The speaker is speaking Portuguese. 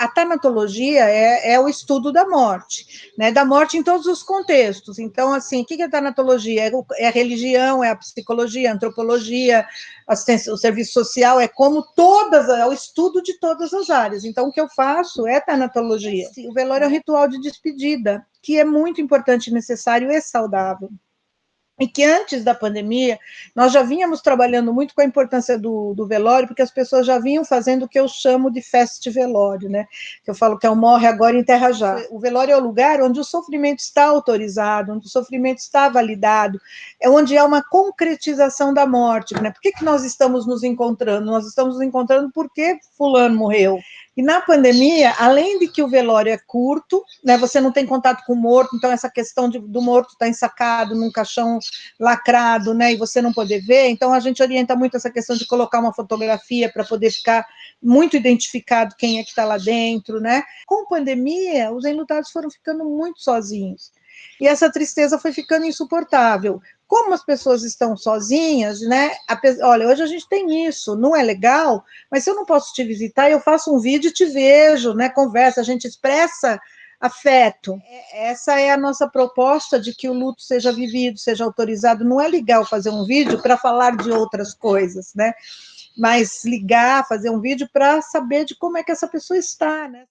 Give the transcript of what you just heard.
A tanatologia é, é, o estudo da morte, né? Da morte em todos os contextos. Então, assim, o que é a tanatologia? É, é a religião, é a psicologia, a antropologia, o serviço social, é como todas, é o estudo de todas as áreas. Então, o que eu faço é tanatologia. O velório é um ritual de despedida, que é muito importante, necessário e saudável e que antes da pandemia, nós já vínhamos trabalhando muito com a importância do, do, velório, porque as pessoas já vinham fazendo o que eu chamo de fest velório, né? Que eu falo que é o morre agora em terra já. O velório é o lugar onde o sofrimento está autorizado, onde o sofrimento está validado, é onde há uma concretização da morte, né? Por que, que nós estamos nos encontrando? Nós estamos nos encontrando porque fulano morreu. E na pandemia, além de que o velório é curto, né, você não tem contato com o morto, então essa questão de, do morto estar tá ensacado num caixão lacrado, né, e você não poder ver, então a gente orienta muito essa questão de colocar uma fotografia para poder ficar muito identificado quem é que está lá dentro, né. Com pandemia, os enlutados foram ficando muito sozinhos. E essa tristeza foi ficando insuportável como as pessoas estão sozinhas, né? Olha, hoje a gente tem isso, não é legal, mas se eu não posso te visitar, eu faço um vídeo e te vejo, né? Conversa, a gente expressa afeto. É, essa é a nossa proposta de que o luto seja vivido, seja autorizado. Não é legal fazer um vídeo para falar de outras coisas, né? Mas ligar, fazer um vídeo para saber de como é que essa pessoa está, né?